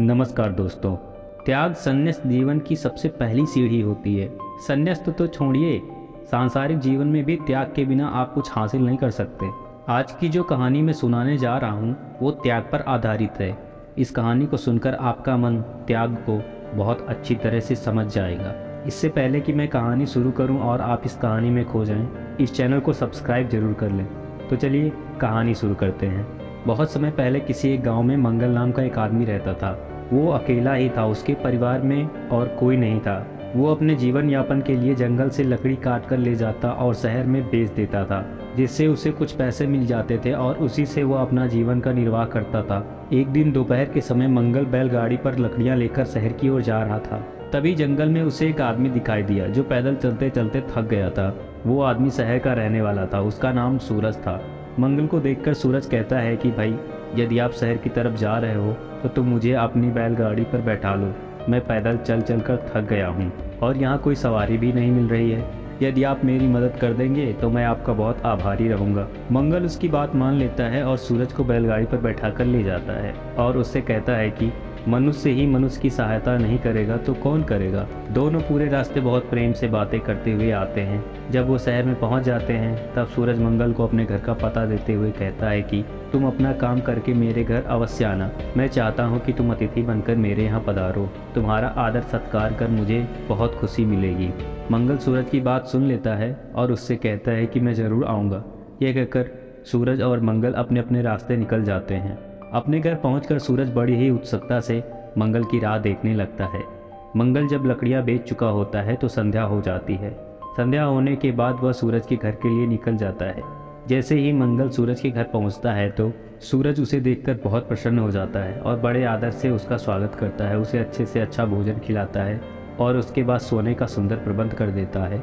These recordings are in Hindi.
नमस्कार दोस्तों त्याग संन्यास जीवन की सबसे पहली सीढ़ी होती है। संन्यास तो, तो छोड़िए सांसारिक जीवन में भी त्याग के बिना आप कुछ हासिल नहीं कर सकते। आज की जो कहानी मैं सुनाने जा रहा हूँ वो त्याग पर आधारित है। इस कहानी को सुनकर आपका मन त्याग को बहुत अच्छी तरह से समझ जाएगा। इससे पहले कि मैं कहानी शुरू करूँ और आप इस कहानी में खो जाएँ, इस चैनल को सब्सक्राइब ज़रूर कर लें। तो चलिए कहानी शुरू करते हैं। बहुत समय पहले किसी एक गाँव में मंगल नाम का एक आदमी रहता था। वो अकेला ही था, उसके परिवार में और कोई नहीं था। वो अपने जीवन यापन के लिए जंगल से लकड़ी काट कर ले जाता और शहर में बेच देता था, जिससे उसे कुछ पैसे मिल जाते थे और उसी से वो अपना जीवन का निर्वाह करता था। एक दिन दोपहर के समय मंगल बैलगाड़ी पर लकड़ियाँ लेकर शहर की ओर जा रहा था। तभी जंगल में उसे एक आदमी दिखाई दिया, जो पैदल चलते चलते थक गया था। वो आदमी शहर का रहने वाला था, उसका नाम सूरज था। मंगल को देखकर सूरज कहता है कि भाई, यदि आप शहर की तरफ़ जा रहे हो तो तुम मुझे अपनी बैलगाड़ी पर बैठा लो। मैं पैदल चल चल कर थक गया हूँ, और यहाँ कोई सवारी भी नहीं मिल रही है। यदि आप मेरी मदद कर देंगे तो मैं आपका बहुत आभारी रहूँगा। मंगल उसकी बात मान लेता है और सूरज को बैलगाड़ी पर बैठा कर ले जाता है, और उससे कहता है कि मनुष्य ही मनुष्य की सहायता नहीं करेगा तो कौन करेगा? दोनों पूरे रास्ते बहुत प्रेम से बातें करते हुए आते हैं। जब वो शहर में पहुँच जाते हैं, तब सूरज मंगल को अपने घर का पता देते हुए कहता है कि, तुम अपना काम करके मेरे घर अवश्य आना। मैं चाहता हूँ कि तुम अतिथि बनकर मेरे यहाँ पधारो। तुम्हारा आदर सत्कार कर मुझे बहुत खुशी मिलेगी। मंगल सूरज की बात सुन लेता है और उससे कहता है कि, मैं ज़रूर आऊँगा। यह कहकर सूरज और मंगल अपने अपने रास्ते निकल जाते हैं। अपने घर पहुंचकर सूरज बड़ी ही उत्सुकता से मंगल की राह देखने लगता है। मंगल जब लकड़ियाँ बेच चुका होता है तो संध्या हो जाती है। संध्या होने के बाद वह सूरज के घर के लिए निकल जाता है। जैसे ही मंगल सूरज के घर पहुँचता है तो सूरज उसे देखकर बहुत प्रसन्न हो जाता है और बड़े आदर से उसका स्वागत करता है, उसे अच्छे से अच्छा भोजन खिलाता है और उसके बाद सोने का सुंदर प्रबंध कर देता है।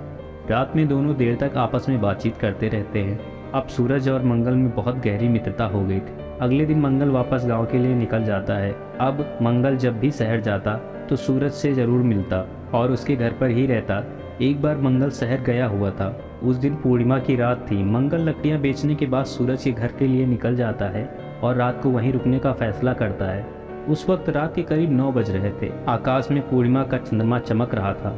रात में दोनों देर तक आपस में बातचीत करते रहते हैं। अब सूरज और मंगल में बहुत गहरी मित्रता हो गई थी। अगले दिन मंगल वापस गाँव के लिए निकल जाता है। अब मंगल जब भी शहर जाता तो सूरज से ज़रूर मिलता और उसके घर पर ही रहता। एक बार मंगल शहर गया हुआ था। उस दिन पूर्णिमा की रात थी। मंगल लकड़ियाँ बेचने के बाद सूरज के घर के लिए निकल जाता है और रात को वहीं रुकने का फैसला करता है। उस वक्त रात के करीब नौ बज रहे थे। आकाश में पूर्णिमा का चंद्रमा चमक रहा था।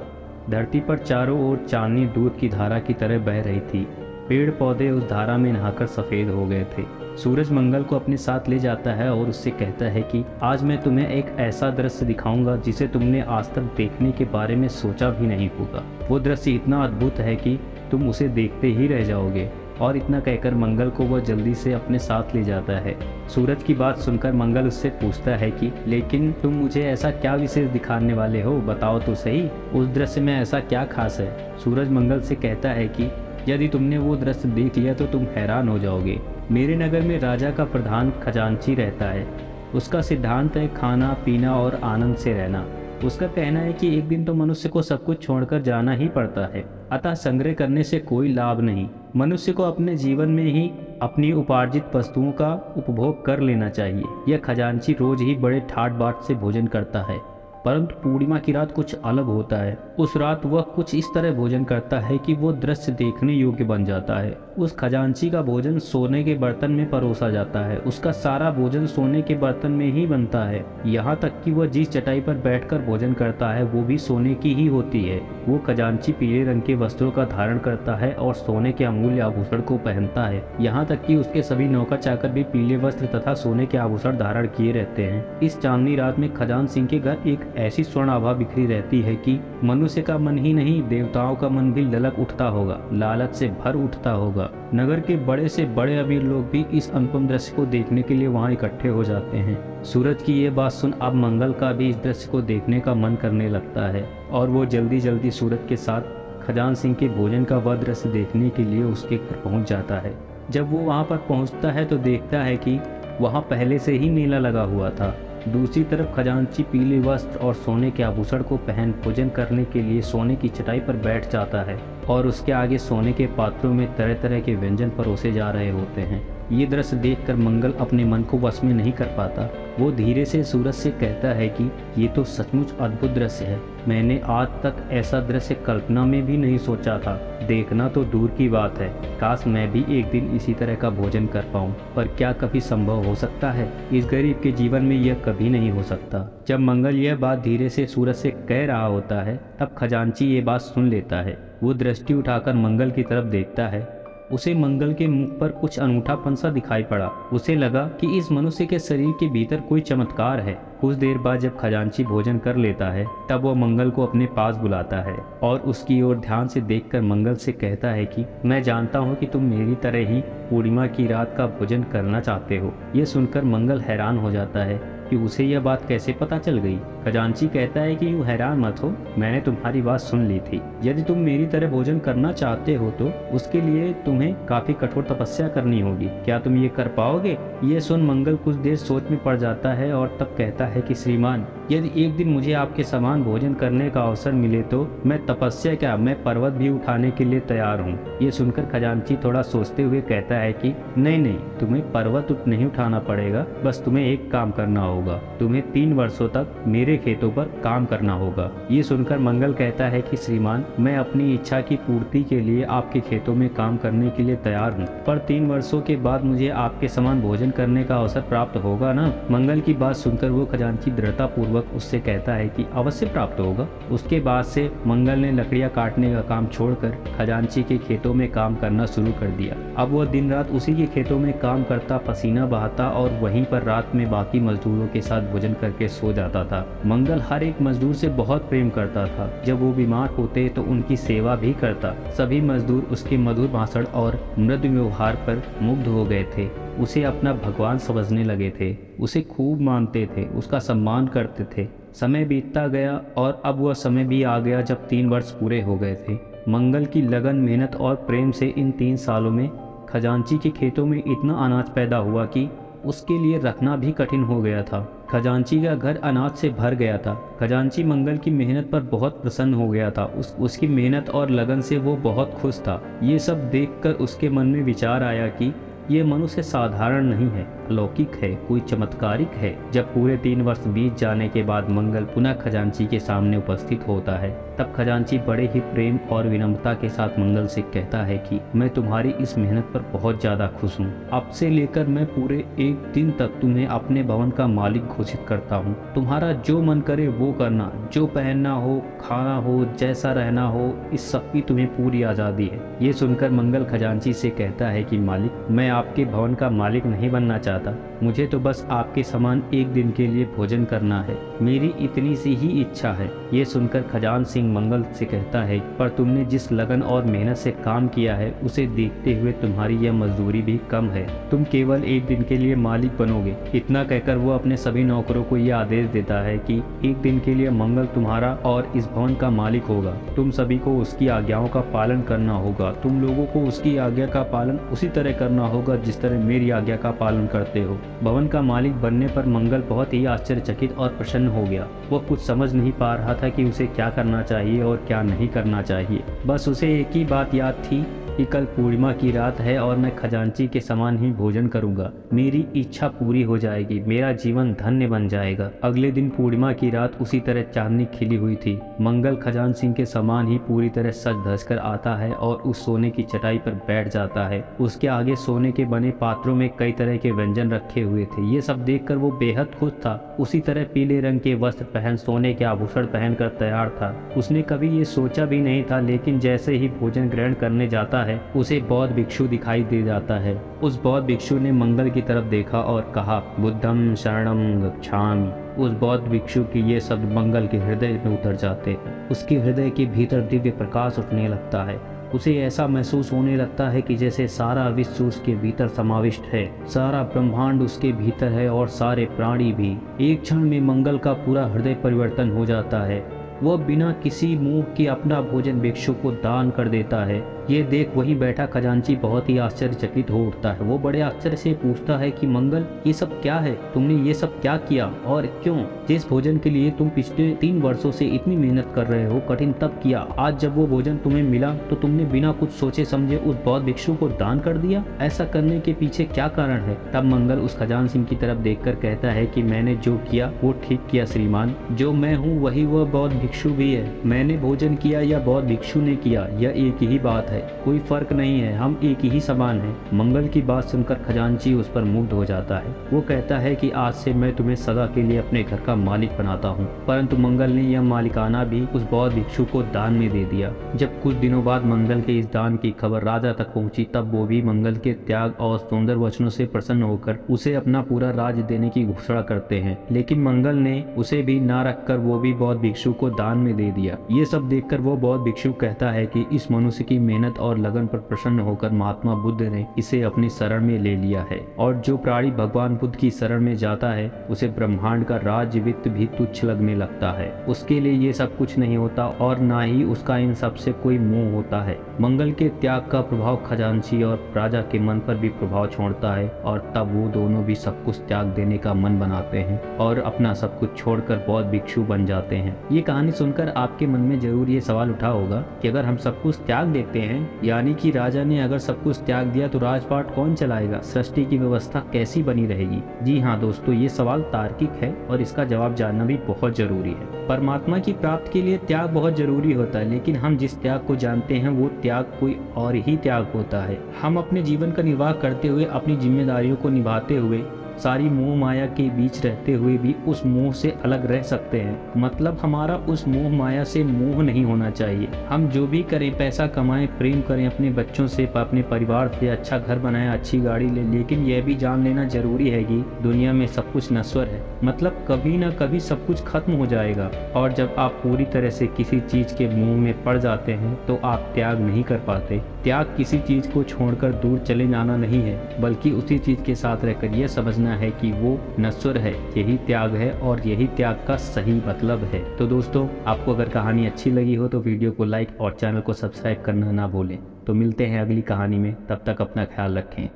धरती पर चारों ओर चांदनी दूध की धारा की तरह बह रही थी। पेड़ पौधे उस धारा में नहाकर सफ़ेद हो गए थे। सूरज मंगल को अपने साथ ले जाता है और उससे कहता है कि, आज मैं तुम्हें एक ऐसा दृश्य दिखाऊँगा जिसे तुमने आज तक देखने के बारे में सोचा भी नहीं होगा। वो दृश्य इतना अद्भुत है कि तुम उसे देखते ही रह जाओगे और इतना कहकर मंगल को वह जल्दी से अपने साथ ले जाता है। सूरज की बात सुनकर मंगल उससे पूछता है कि, लेकिन तुम मुझे ऐसा क्या विशेष दिखाने वाले हो? बताओ तो सही, उस दृश्य में ऐसा क्या खास है? सूरज मंगल से कहता है कि यदि तुमने वो दृश्य देख लिया तो तुम हैरान हो जाओगे। मेरे नगर में राजा का प्रधान खजांची रहता है। उसका सिद्धांत है, खाना, पीना और आनंद से रहना। उसका कहना है कि एक दिन तो मनुष्य को सब कुछ छोड़कर जाना ही पड़ता है। अतः संग्रह करने से कोई लाभ नहीं। मनुष्य को अपने जीवन में ही अपनी उपार्जित वस्तुओं का उपभोग कर लेना चाहिए। यह खजांची रोज ही बड़े ठाट बाट से भोजन करता है। परंतु पूर्णिमा की रात कुछ अलग होता है। उस रात वह कुछ इस तरह भोजन करता है कि वो दृश्य देखने योग्य बन जाता है। उस खजांची का भोजन सोने के बर्तन में परोसा जाता है। उसका सारा भोजन सोने के बर्तन में ही बनता है। यहाँ तक कि वह जिस चटाई पर बैठकर भोजन करता है, वो भी सोने की ही होती है। वो खजांची पीले रंग के वस्त्रों का धारण करता है और सोने के अमूल्य आभूषण को पहनता है। यहाँ तक कि उसके सभी नौकर चाकर भी पीले वस्त्र तथा सोने के आभूषण धारण किए रहते हैं। इस चांदनी रात में खजान सिंह के घर एक ऐसी स्वर्ण आभा बिखरी रहती है कि मनुष्य का मन ही नहीं, देवताओं का मन भी ललक उठता होगा, लालच से भर उठता होगा। नगर के बड़े से बड़े अमीर लोग भी इस अनुपम दृश्य को देखने के लिए वहाँ इकट्ठे हो जाते हैं। सूरज की ये बात सुन अब मंगल का भी इस दृश्य को देखने का मन करने लगता है, और वो जल्दी जल्दी सूरज के साथ खजान सिंह के भोजन का वह दृश्य देखने के लिए उसके घर पहुँच जाता है। जब वो वहाँ पर पहुँचता है तो देखता है कि वहाँ पहले से ही मेला लगा हुआ था। दूसरी तरफ़ खजांची पीले वस्त्र और सोने के आभूषण को पहन भोजन करने के लिए सोने की चटाई पर बैठ जाता है और उसके आगे सोने के पात्रों में तरह तरह के व्यंजन परोसे जा रहे होते हैं। ये दृश्य देखकर मंगल अपने मन को वश में नहीं कर पाता। वो धीरे से सूरज से कहता है कि, ये तो सचमुच अद्भुत दृश्य है। मैंने आज तक ऐसा दृश्य कल्पना में भी नहीं सोचा था। देखना तो दूर की बात है। काश मैं भी एक दिन इसी तरह का भोजन कर पाऊँ। पर क्या कभी संभव हो सकता है? इस गरीब के जीवन में यह कभी नहीं हो सकता। जब मंगल यह बात धीरे से सूरज से कह रहा होता है, तब खजांची ये बात सुन लेता है। वो दृष्टि उठाकर मंगल की तरफ़ देखता है। उसे मंगल के मुख पर कुछ अनूठापन सा दिखाई पड़ा। उसे लगा कि इस मनुष्य के शरीर के भीतर कोई चमत्कार है। कुछ देर बाद जब खजांची भोजन कर लेता है, तब वो मंगल को अपने पास बुलाता है और उसकी ओर ध्यान से देखकर मंगल से कहता है कि, मैं जानता हूँ कि तुम मेरी तरह ही पूर्णिमा की रात का भोजन करना चाहते हो। ये सुनकर मंगल हैरान हो जाता है। कि उसे यह बात कैसे पता चल गई? खजांची कहता है कि यूँ हैरान मत हो, मैंने तुम्हारी बात सुन ली थी। यदि तुम मेरी तरह भोजन करना चाहते हो तो उसके लिए तुम्हें काफ़ी कठोर तपस्या करनी होगी। क्या तुम ये कर पाओगे? ये सुन मंगल कुछ देर सोच में पड़ जाता है और तब कहता है कि, श्रीमान यदि एक दिन मुझे आपके समान भोजन करने का अवसर मिले तो मैं तपस्या क्या मैं पर्वत भी उठाने के लिए तैयार हूँ। ये सुनकर खजानची थोड़ा सोचते हुए कहता है कि, नहीं नहीं, तुम्हें पर्वत नहीं उठाना पड़ेगा, बस तुम्हें एक काम करना होगा। तुम्हें तीन वर्षों तक मेरे खेतों पर काम करना होगा। ये सुनकर मंगल कहता है कि, श्रीमान, मैं अपनी इच्छा की पूर्ति के लिए आपके खेतों में काम करने के लिए तैयार हूँ। पर तीन वर्षों के बाद मुझे आपके समान भोजन करने का अवसर प्राप्त होगा न? मंगल की बात सुनकर वो खजानची दृढ़ता पूर्वक उससे कहता है कि अवश्य प्राप्त होगा। उसके बाद से मंगल ने लकड़ियाँ काटने का काम छोड़कर खजांची के खेतों में काम करना शुरू कर दिया। अब वह दिन रात उसी के खेतों में काम करता, पसीना बहाता और वहीं पर रात में बाकी मजदूरों के साथ भोजन करके सो जाता था। मंगल हर एक मजदूर से बहुत प्रेम करता था। जब वो बीमार होते तो उनकी सेवा भी करता। सभी मजदूर उसके मधुर भाषण और मृद व्यवहार पर मुग्ध हो गए थे। उसे अपना भगवान समझने लगे थे। उसे खूब मानते थे, उसका सम्मान करते थे। समय बीतता गया और अब वह समय भी आ गया जब तीन वर्ष पूरे हो गए थे। मंगल की लगन, मेहनत और प्रेम से इन तीन सालों में खजांची के खेतों में इतना अनाज पैदा हुआ कि उसके लिए रखना भी कठिन हो गया था। खजांची का घर अनाज से भर गया था। खजांची मंगल की मेहनत पर बहुत प्रसन्न हो गया था। उस, उसकी मेहनत और लगन से वो बहुत खुश था। ये सब देखकर उसके मन में विचार आया कि ये मनुष्य साधारण नहीं है, अलौकिक है, कोई चमत्कारिक है। जब पूरे तीन वर्ष बीत जाने के बाद मंगल पुनः खजांची के सामने उपस्थित होता है, तब खजांची बड़े ही प्रेम और विनम्रता के साथ मंगल से कहता है कि, मैं तुम्हारी इस मेहनत पर बहुत ज़्यादा खुश हूँ। अब से लेकर मैं पूरे एक दिन तक तुम्हें अपने भवन का मालिक घोषित करता हूँ। तुम्हारा जो मन करे वो करना, जो पहनना हो, खाना हो, जैसा रहना हो, इस सब की तुम्हें पूरी आज़ादी है। ये सुनकर मंगल खजांची से कहता है कि, मालिक, मैं आपके भवन का मालिक नहीं बनना चाहता। मुझे तो बस आपके समान एक दिन के लिए भोजन करना है। मेरी इतनी सी ही इच्छा है। ये सुनकर खजान सिंह मंगल से कहता है, पर तुमने जिस लगन और मेहनत से काम किया है, उसे देखते हुए तुम्हारी यह मजदूरी भी कम है। तुम केवल एक दिन के लिए मालिक बनोगे इतना कहकर वो अपने सभी नौकरों को यह आदेश देता है कि एक दिन के लिए मंगल तुम्हारा और इस भवन का मालिक होगा। तुम सभी को उसकी आज्ञाओं का पालन करना होगा। तुम लोगों को उसकी आज्ञा का पालन उसी तरह करना होगा जिस तरह मेरी आज्ञा का पालन करते हो। भवन का मालिक बनने पर मंगल बहुत ही आश्चर्यचकित और प्रसन्न हो गया। वह कुछ समझ नहीं पा रहा था कि उसे क्या करना चाहिए और क्या नहीं करना चाहिए। बस उसे एक ही बात याद थी कि कल पूर्णिमा की रात है और मैं खजांची के समान ही भोजन करूँगा। मेरी इच्छा पूरी हो जाएगी, मेरा जीवन धन्य बन जाएगा। अगले दिन पूर्णिमा की रात उसी तरह चांदनी खिली हुई थी। मंगल खजान सिंह के समान ही पूरी तरह सच धस कर आता है और उस सोने की चटाई पर बैठ जाता है। उसके आगे सोने के बने पात्रों में कई तरह के व्यंजन रखे हुए थे। ये सब देख वो बेहद खुश था। उसी तरह पीले रंग के वस्त्र पहन, सोने के आभूषण पहनकर तैयार था। उसने कभी ये सोचा भी नहीं था, लेकिन जैसे ही भोजन ग्रहण करने जाता है, उसे बौद्ध भिक्षु दिखाई दे जाता है। उस बौद्ध भिक्षु ने मंगल की तरफ़ देखा और कहा बुद्धम शरणम गच्छामि। उस बौद्ध भिक्षु की ये शब्द मंगल के हृदय में उतर जाते हैं। उसके हृदय के भीतर दिव्य प्रकाश उठने लगता है। उसे ऐसा महसूस होने लगता है कि जैसे सारा विश्व उसके भीतर समाविष्ट है, सारा ब्रह्मांड उसके भीतर है और सारे प्राणी भी। एक क्षण में मंगल का पूरा हृदय परिवर्तन हो जाता है। वह बिना किसी मुँह के अपना भोजन भिक्षु को दान कर देता है। ये देख वही बैठा खजांची बहुत ही आश्चर्यचकित हो उठता है। वो बड़े आश्चर्य से पूछता है कि मंगल, ये सब क्या है? तुमने ये सब क्या किया? और क्यों? जिस भोजन के लिए तुम पिछले तीन वर्षों से इतनी मेहनत कर रहे हो, कठिन तब किया। आज जब वो भोजन तुम्हें मिला तो तुमने बिना कुछ सोचे समझे उस बौद्ध भिक्षु को दान कर दिया? ऐसा करने के पीछे क्या कारण है? तब मंगल उस खजान सिंह की तरफ़ देखकर कहता है कि मैंने जो किया, वो ठीक किया श्रीमान। जो मैं हूँ, वही वह बौद्ध भिक्षु भी है। मैंने भोजन किया या बौद्ध भिक्षु ने किया, यह एक ही बात है। कोई फ़र्क नहीं है। हम एक ही समान हैं। मंगल की बात सुनकर खजांची उस पर मुग्ध हो जाता है। वो कहता है कि आज से मैं तुम्हें सदा के लिए अपने घर का मालिक बनाता हूँ। परंतु मंगल ने यह मालिकाना भी उस बौद्ध भिक्षु को दान में दे दिया। जब कुछ दिनों बाद मंगल के इस दान की खबर राजा तक पहुँची, तब वो भी मंगल के त्याग और सुंदर वचनों से प्रसन्न होकर उसे अपना पूरा राज देने की घोषणा करते हैं। लेकिन मंगल ने उसे भी ना रखकर वो भी बौद्ध भिक्षु को दान में दे दिया। ये सब देखकर वो बौद्ध भिक्षु कहता है कि इस मनुष्य की मेहनत और लगन पर प्रसन्न होकर महात्मा बुद्ध ने इसे अपनी शरण में ले लिया है। और जो प्राणी भगवान बुद्ध की शरण में जाता है, उसे ब्रह्मांड का राज्य वित्त भी तुच्छ लगने लगता है। उसके लिए ये सब कुछ नहीं होता और ना ही उसका इन सबसे कोई मोह होता है। मंगल के त्याग का प्रभाव खजांची और राजा के मन पर भी प्रभाव छोड़ता है और तब वो दोनों भी सब कुछ त्याग देने का मन बनाते हैं और अपना सब कुछ छोड़कर बौद्ध भिक्षु बन जाते हैं। ये कहानी सुनकर आपके मन में ज़रूर ये सवाल उठा होगा कि अगर हम सब कुछ त्याग देते हैं यानी कि राजा ने अगर सब कुछ त्याग दिया तो राजपाट कौन चलाएगा? सृष्टि की व्यवस्था कैसी बनी रहेगी? जी हाँ दोस्तों, ये सवाल तार्किक है और इसका जवाब जानना भी बहुत ज़रूरी है। परमात्मा की प्राप्ति के लिए त्याग बहुत ज़रूरी होता है, लेकिन हम जिस त्याग को जानते हैं, वो त्याग कोई और ही त्याग होता है। हम अपने जीवन का निर्वाह करते हुए अपनी जिम्मेदारियों को निभाते हुए सारी मोह माया के बीच रहते हुए भी उस मोह से अलग रह सकते हैं। मतलब हमारा उस मोह माया से मोह नहीं होना चाहिए। हम जो भी करें, पैसा कमाएँ, प्रेम करें, अपने बच्चों से, अपने परिवार से अच्छा घर बनाएँ, अच्छी गाड़ी ले, लेकिन यह भी जान लेना ज़रूरी है कि दुनिया में सब कुछ नश्वर है। मतलब कभी ना कभी सब कुछ खत्म हो जाएगा। और जब आप पूरी तरह से किसी चीज़ के मुँह में पड़ जाते हैं तो आप त्याग नहीं कर पाते। त्याग किसी चीज़ को छोड़कर दूर चले जाना नहीं है, बल्कि उसी चीज़ के साथ रहकर यह समझना है कि वो नश्वर है, यही त्याग है और यही त्याग का सही मतलब है। तो दोस्तों, आपको अगर कहानी अच्छी लगी हो तो वीडियो को लाइक और चैनल को सब्सक्राइब करना ना भूलें। तो मिलते हैं अगली कहानी में, तब तक अपना ख्याल रखें।